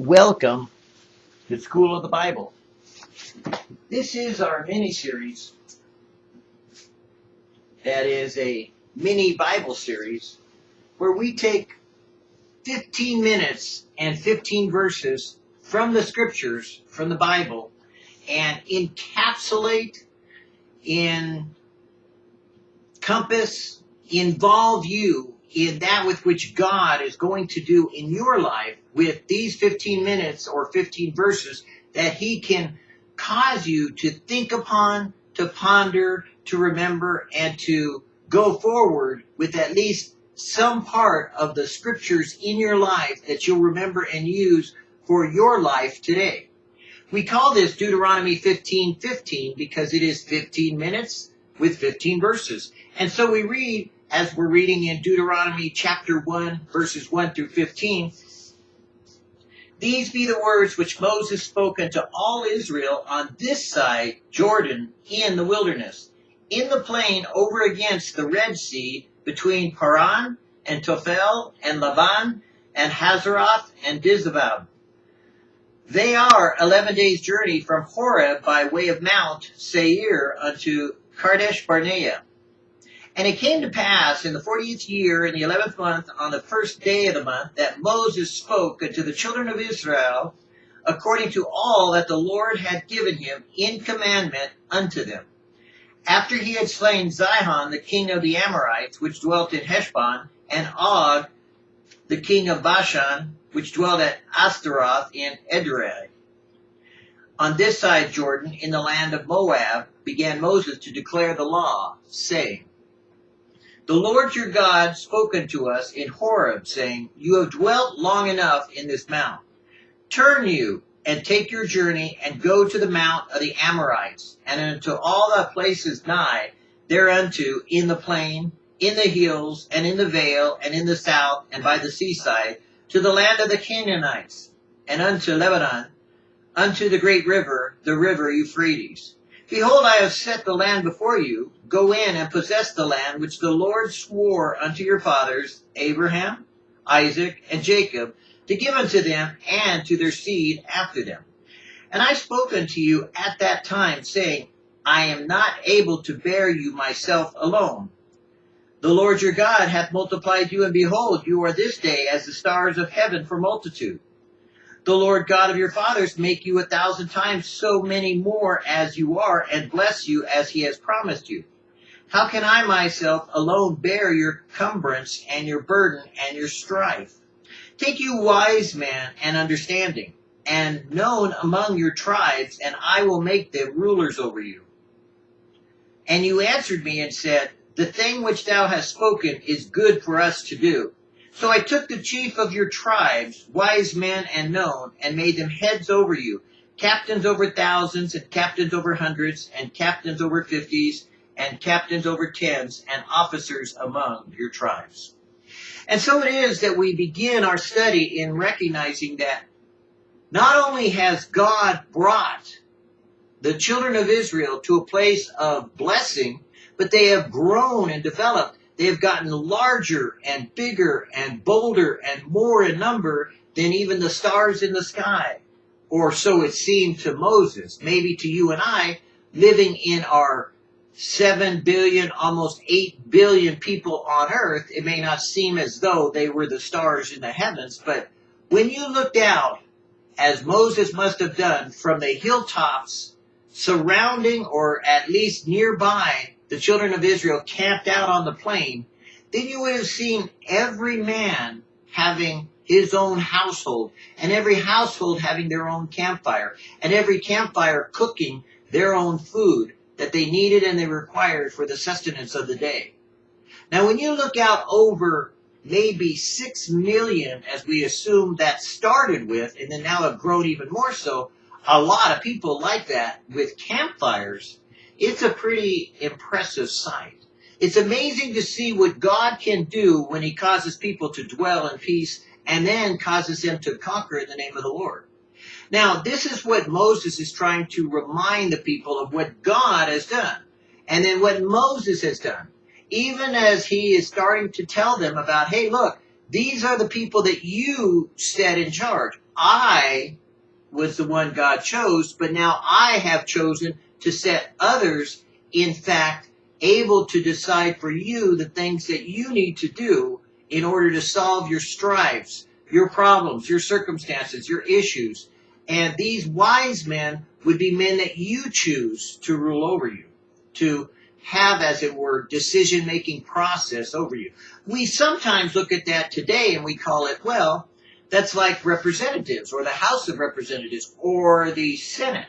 Welcome to School of the Bible. This is our mini series that is a mini Bible series where we take 15 minutes and 15 verses from the scriptures, from the Bible, and encapsulate, encompass, involve you in that with which God is going to do in your life with these 15 minutes or 15 verses that He can cause you to think upon, to ponder, to remember, and to go forward with at least some part of the scriptures in your life that you'll remember and use for your life today. We call this Deuteronomy 15 15 because it is 15 minutes with 15 verses. And so we read, as we're reading in Deuteronomy chapter 1, verses 1 through 15, these be the words which Moses spoke unto all Israel on this side Jordan in the wilderness, in the plain over against the Red Sea, between Paran and Tophel and Laban and Hazeroth and Dizahab. They are eleven days' journey from Horeb by way of Mount Seir unto Kadesh Barnea. And it came to pass in the fortieth year, in the eleventh month, on the first day of the month, that Moses spoke unto the children of Israel according to all that the Lord had given him in commandment unto them. After he had slain Sihon, the king of the Amorites, which dwelt in Heshbon, and Og, the king of Bashan, which dwelt at Astaroth in Edrei. On this side Jordan, in the land of Moab, began Moses to declare the law, saying, The Lord your God spoke unto us in Horeb, saying, You have dwelt long enough in this mount. Turn you and take your journey and go to the mount of the Amorites, and unto all the places nigh thereunto in the plain, in the hills, and in the vale, and in the south, and by the seaside, to the land of the Canaanites, and unto Lebanon, unto the great river, the river Euphrates. Behold, I have set the land before you. Go in and possess the land which the Lord swore unto your fathers, Abraham, Isaac, and Jacob, to give unto them and to their seed after them. And I spoke unto you at that time, saying, I am not able to bear you myself alone. The Lord your God hath multiplied you, and behold, you are this day as the stars of heaven for multitude. The Lord God of your fathers make you a thousand times so many more as you are, and bless you as he has promised you. How can I myself alone bear your cumbrance and your burden and your strife? Take you wise men and understanding, and known among your tribes, and I will make them rulers over you. And you answered me and said, The thing which thou hast spoken is good for us to do. So I took the chief of your tribes, wise men and known, and made them heads over you, captains over thousands, and captains over hundreds, and captains over fifties, and captains over tens, and officers among your tribes. And so it is that we begin our study in recognizing that not only has God brought the children of Israel to a place of blessing, but they have grown and developed they have gotten larger and bigger and bolder and more in number than even the stars in the sky. Or so it seemed to Moses, maybe to you and I, living in our 7 billion, almost 8 billion people on earth, it may not seem as though they were the stars in the heavens, but when you looked out, as Moses must have done, from the hilltops surrounding or at least nearby the children of Israel camped out on the plain, then you would have seen every man having his own household, and every household having their own campfire, and every campfire cooking their own food that they needed and they required for the sustenance of the day. Now, when you look out over maybe six million, as we assume that started with, and then now have grown even more so, a lot of people like that with campfires, it's a pretty impressive sight. It's amazing to see what God can do when he causes people to dwell in peace and then causes them to conquer in the name of the Lord. Now, this is what Moses is trying to remind the people of what God has done. And then what Moses has done. Even as he is starting to tell them about, hey, look, these are the people that you set in charge. I was the one God chose, but now I have chosen to set others, in fact, able to decide for you the things that you need to do in order to solve your strifes, your problems, your circumstances, your issues. And these wise men would be men that you choose to rule over you, to have, as it were, decision making process over you. We sometimes look at that today and we call it, well, that's like representatives or the House of Representatives or the Senate.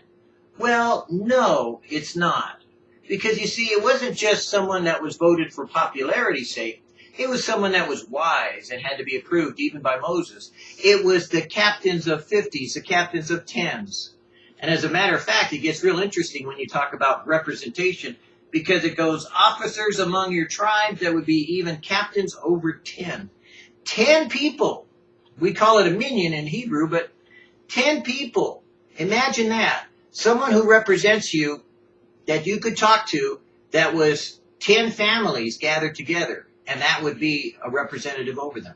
Well, no, it's not. Because you see, it wasn't just someone that was voted for popularity's sake. It was someone that was wise and had to be approved even by Moses. It was the captains of 50s, the captains of 10s. And as a matter of fact, it gets real interesting when you talk about representation because it goes officers among your tribes that would be even captains over 10. 10 people. We call it a minyan in Hebrew, but 10 people. Imagine that. Someone who represents you that you could talk to that was 10 families gathered together, and that would be a representative over them.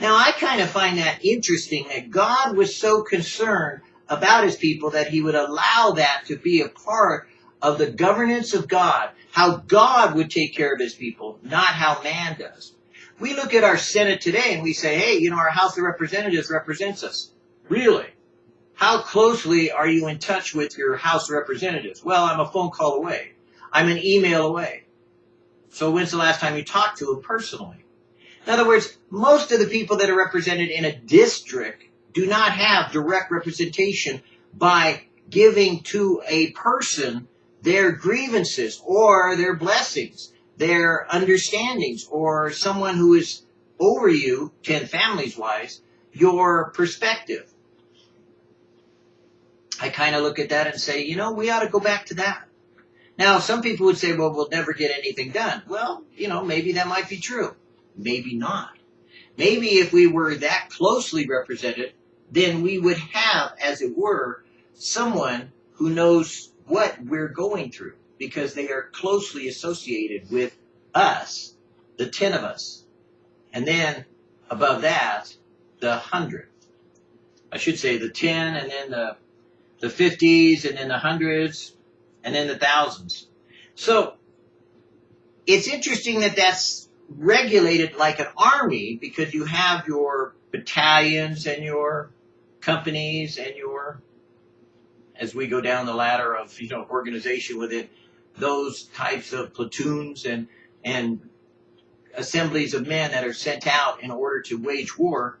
Now, I kind of find that interesting that God was so concerned about his people that he would allow that to be a part of the governance of God, how God would take care of his people, not how man does. We look at our Senate today and we say, hey, you know, our House of Representatives represents us. Really? How closely are you in touch with your House Representatives? Well, I'm a phone call away. I'm an email away. So when's the last time you talked to them personally? In other words, most of the people that are represented in a district do not have direct representation by giving to a person their grievances or their blessings, their understandings, or someone who is over you, 10 families wise, your perspective. I kind of look at that and say, you know, we ought to go back to that. Now, some people would say, well, we'll never get anything done. Well, you know, maybe that might be true. Maybe not. Maybe if we were that closely represented, then we would have, as it were, someone who knows what we're going through because they are closely associated with us, the 10 of us. And then above that, the 100. I should say the 10 and then the, the 50s and then the hundreds and then the thousands. So it's interesting that that's regulated like an army because you have your battalions and your companies and your as we go down the ladder of you know organization within those types of platoons and and assemblies of men that are sent out in order to wage war.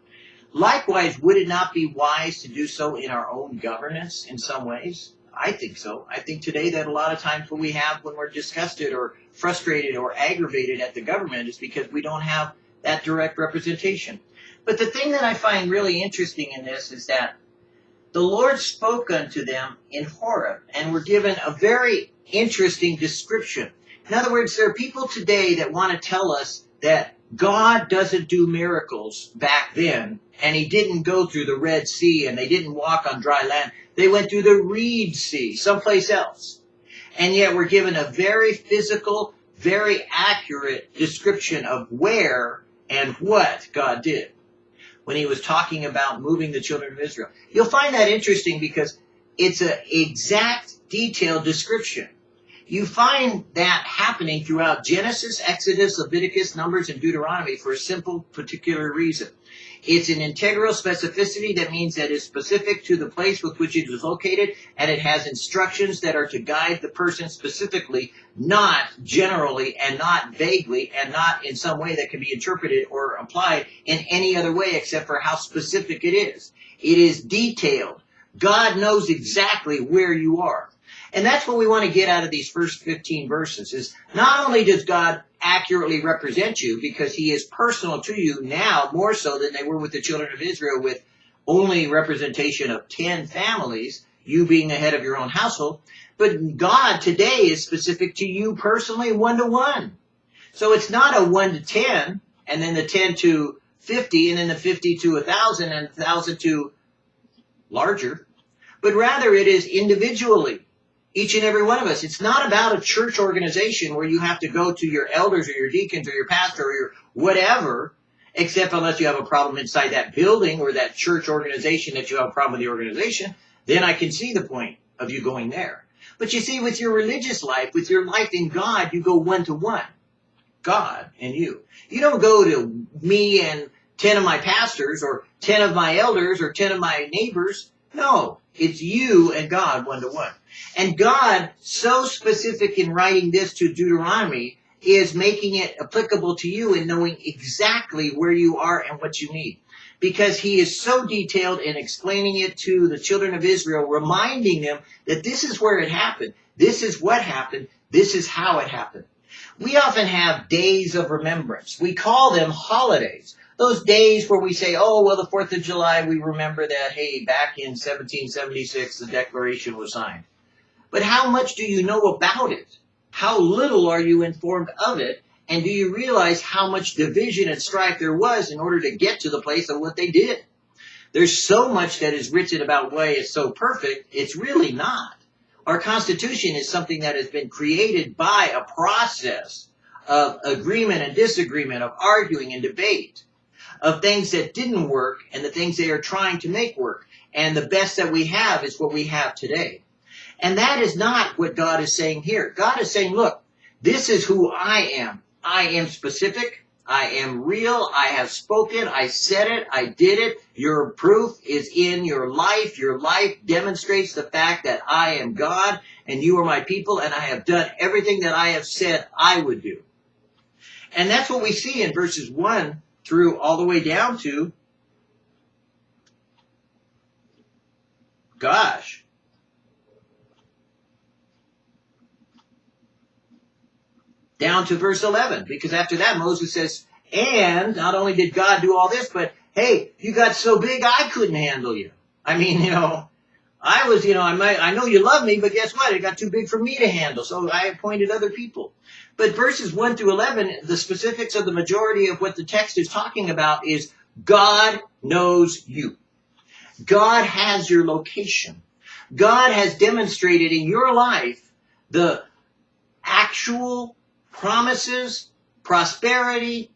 Likewise, would it not be wise to do so in our own governance in some ways? I think so. I think today that a lot of times what we have when we're disgusted or frustrated or aggravated at the government is because we don't have that direct representation. But the thing that I find really interesting in this is that the Lord spoke unto them in Horeb and were given a very interesting description. In other words, there are people today that want to tell us that God doesn't do miracles back then, and he didn't go through the Red Sea and they didn't walk on dry land. They went through the Reed Sea, someplace else. And yet we're given a very physical, very accurate description of where and what God did when he was talking about moving the children of Israel. You'll find that interesting because it's an exact detailed description. You find that happening throughout Genesis, Exodus, Leviticus, Numbers, and Deuteronomy for a simple particular reason. It's an integral specificity that means that it's specific to the place with which it is located, and it has instructions that are to guide the person specifically, not generally and not vaguely, and not in some way that can be interpreted or applied in any other way except for how specific it is. It is detailed. God knows exactly where you are. And that's what we want to get out of these first 15 verses is not only does God accurately represent you because he is personal to you now more so than they were with the children of Israel with only representation of 10 families, you being the head of your own household, but God today is specific to you personally one to one. So it's not a 1 to 10 and then the 10 to 50 and then the 50 to a 1,000 and a 1,000 to larger, but rather it is individually each and every one of us. It's not about a church organization where you have to go to your elders or your deacons or your pastor or your whatever except unless you have a problem inside that building or that church organization that you have a problem with the organization, then I can see the point of you going there. But you see, with your religious life, with your life in God, you go one to one. God and you. You don't go to me and 10 of my pastors or 10 of my elders or 10 of my neighbors. No, it's you and God one to one. And God, so specific in writing this to Deuteronomy, is making it applicable to you and knowing exactly where you are and what you need. Because he is so detailed in explaining it to the children of Israel, reminding them that this is where it happened. This is what happened. This is how it happened. We often have days of remembrance. We call them holidays. Those days where we say, oh, well, the 4th of July, we remember that, hey, back in 1776, the Declaration was signed. But how much do you know about it? How little are you informed of it? And do you realize how much division and strife there was in order to get to the place of what they did? There's so much that is written about why it's so perfect, it's really not. Our Constitution is something that has been created by a process of agreement and disagreement, of arguing and debate, of things that didn't work and the things they are trying to make work. And the best that we have is what we have today. And that is not what God is saying here. God is saying, look, this is who I am. I am specific. I am real. I have spoken. I said it. I did it. Your proof is in your life. Your life demonstrates the fact that I am God and you are my people and I have done everything that I have said I would do. And that's what we see in verses 1 through all the way down to, gosh, down to verse 11. Because after that, Moses says, and not only did God do all this, but hey, you got so big I couldn't handle you. I mean, you know, I was, you know, I might, I know you love me, but guess what? It got too big for me to handle. So I appointed other people. But verses 1 through 11, the specifics of the majority of what the text is talking about is God knows you. God has your location. God has demonstrated in your life the actual promises, prosperity,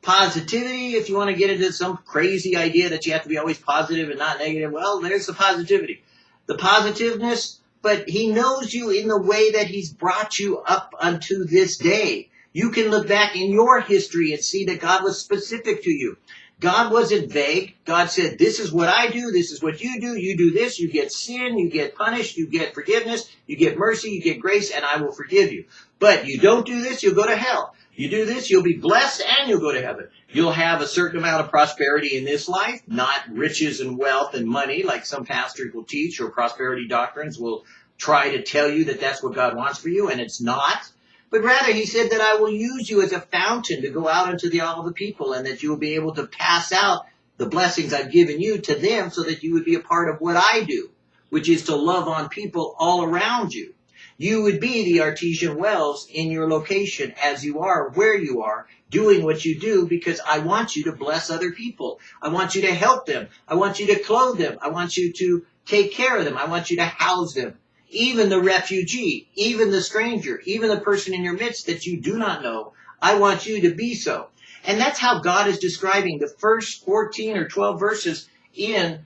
positivity, if you want to get into some crazy idea that you have to be always positive and not negative, well, there's the positivity. The positiveness, but he knows you in the way that he's brought you up unto this day. You can look back in your history and see that God was specific to you. God wasn't vague. God said, this is what I do. This is what you do. You do this. You get sin. You get punished. You get forgiveness. You get mercy. You get grace and I will forgive you. But you don't do this. You'll go to hell. You do this. You'll be blessed and you'll go to heaven. You'll have a certain amount of prosperity in this life, not riches and wealth and money like some pastors will teach or prosperity doctrines will try to tell you that that's what God wants for you and it's not. But rather, he said that I will use you as a fountain to go out into the all of the people and that you will be able to pass out the blessings I've given you to them so that you would be a part of what I do, which is to love on people all around you. You would be the artesian wells in your location as you are, where you are, doing what you do because I want you to bless other people. I want you to help them. I want you to clothe them. I want you to take care of them. I want you to house them even the refugee, even the stranger, even the person in your midst that you do not know. I want you to be so. And that's how God is describing the first 14 or 12 verses in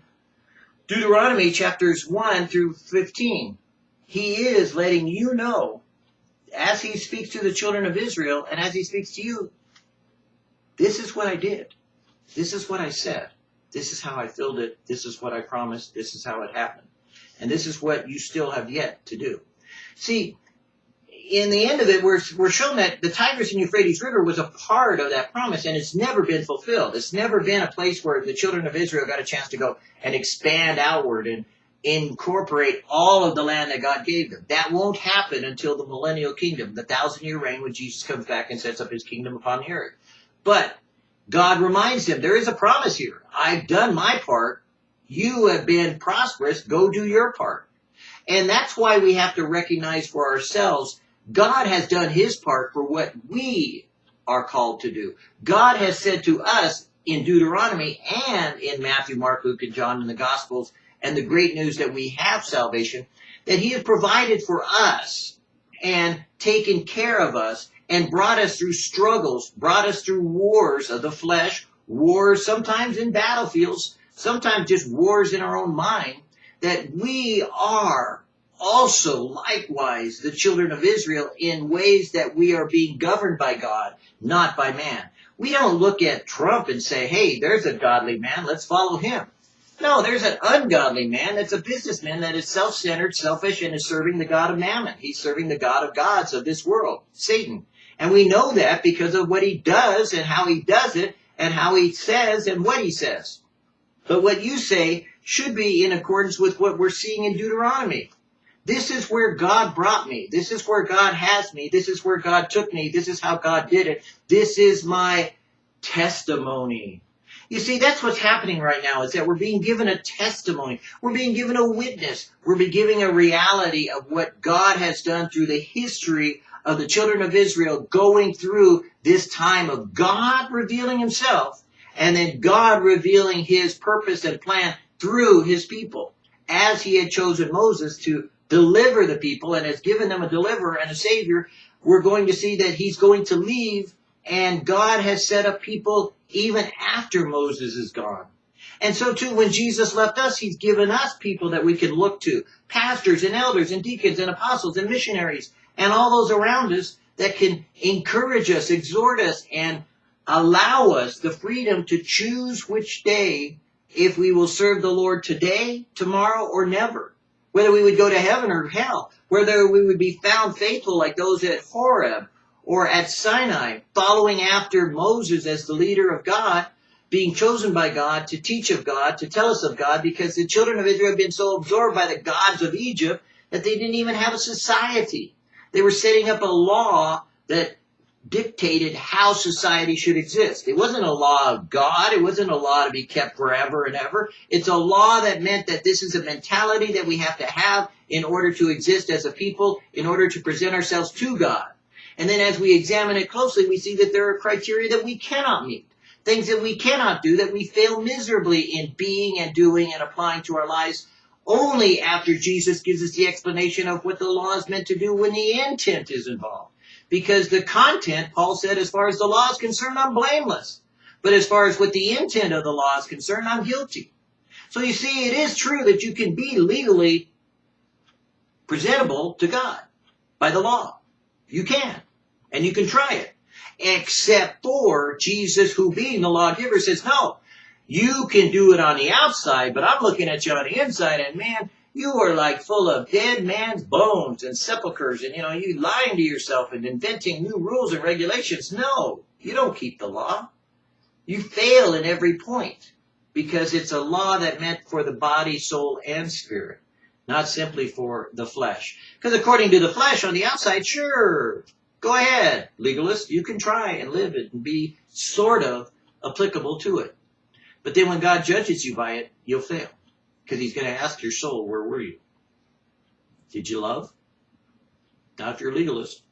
Deuteronomy chapters 1 through 15. He is letting you know, as he speaks to the children of Israel and as he speaks to you, this is what I did. This is what I said. This is how I filled it. This is what I promised. This is how it happened. And this is what you still have yet to do. See, in the end of it, we're, we're shown that the Tigris and Euphrates River was a part of that promise, and it's never been fulfilled. It's never been a place where the children of Israel got a chance to go and expand outward and incorporate all of the land that God gave them. That won't happen until the millennial kingdom, the thousand year reign when Jesus comes back and sets up his kingdom upon the earth. But God reminds them there is a promise here. I've done my part. You have been prosperous. Go do your part. And that's why we have to recognize for ourselves God has done his part for what we are called to do. God has said to us in Deuteronomy and in Matthew, Mark, Luke, and John in the Gospels, and the great news that we have salvation, that he has provided for us and taken care of us and brought us through struggles, brought us through wars of the flesh, wars, sometimes in battlefields, sometimes just wars in our own mind, that we are also likewise the children of Israel in ways that we are being governed by God, not by man. We don't look at Trump and say, hey, there's a godly man, let's follow him. No, there's an ungodly man that's a businessman that is self-centered, selfish, and is serving the God of mammon. He's serving the God of gods of this world, Satan. And we know that because of what he does and how he does it and how he says and what he says. But what you say should be in accordance with what we're seeing in Deuteronomy. This is where God brought me. This is where God has me. This is where God took me. This is how God did it. This is my testimony. You see, that's what's happening right now is that we're being given a testimony. We're being given a witness. We're being given a reality of what God has done through the history of the children of Israel going through this time of God revealing himself and then God revealing his purpose and plan through his people as he had chosen Moses to deliver the people and has given them a deliverer and a savior, we're going to see that he's going to leave and God has set up people even after Moses is gone. And so too, when Jesus left us, he's given us people that we can look to. Pastors and elders and deacons and apostles and missionaries and all those around us that can encourage us, exhort us, and allow us the freedom to choose which day if we will serve the Lord today, tomorrow, or never. Whether we would go to heaven or hell. Whether we would be found faithful like those at Horeb or at Sinai, following after Moses as the leader of God, being chosen by God to teach of God, to tell us of God, because the children of Israel had been so absorbed by the gods of Egypt that they didn't even have a society. They were setting up a law that dictated how society should exist. It wasn't a law of God. It wasn't a law to be kept forever and ever. It's a law that meant that this is a mentality that we have to have in order to exist as a people, in order to present ourselves to God. And then as we examine it closely, we see that there are criteria that we cannot meet. Things that we cannot do that we fail miserably in being and doing and applying to our lives only after Jesus gives us the explanation of what the law is meant to do when the intent is involved. Because the content, Paul said, as far as the law is concerned, I'm blameless. But as far as what the intent of the law is concerned, I'm guilty. So you see, it is true that you can be legally presentable to God by the law. You can. And you can try it. Except for Jesus, who being the lawgiver, says, no, you can do it on the outside, but I'm looking at you on the inside, and man, you are like full of dead man's bones and sepulchres, and you know, you lying to yourself and inventing new rules and regulations. No, you don't keep the law. You fail in every point because it's a law that meant for the body, soul, and spirit not simply for the flesh. Because according to the flesh on the outside, sure, go ahead, legalist, you can try and live it and be sort of applicable to it. But then when God judges you by it, you'll fail. Because he's going to ask your soul, where were you? Did you love? Not if you're a legalist.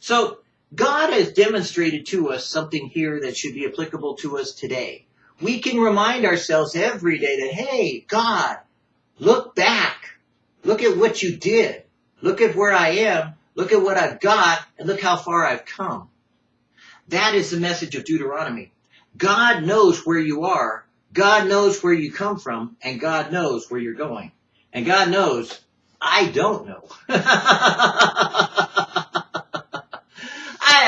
So God has demonstrated to us something here that should be applicable to us today. We can remind ourselves every day that, hey, God, look back Look at what you did. Look at where I am. Look at what I've got and look how far I've come. That is the message of Deuteronomy. God knows where you are. God knows where you come from and God knows where you're going. And God knows I don't know. I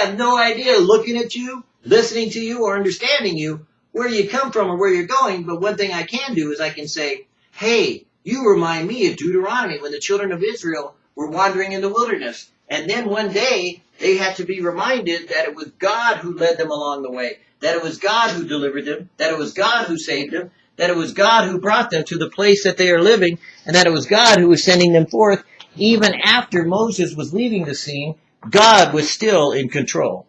have no idea looking at you, listening to you, or understanding you, where you come from or where you're going. But one thing I can do is I can say, hey, you remind me of Deuteronomy when the children of Israel were wandering in the wilderness. And then one day they had to be reminded that it was God who led them along the way, that it was God who delivered them, that it was God who saved them, that it was God who brought them to the place that they are living, and that it was God who was sending them forth. Even after Moses was leaving the scene, God was still in control.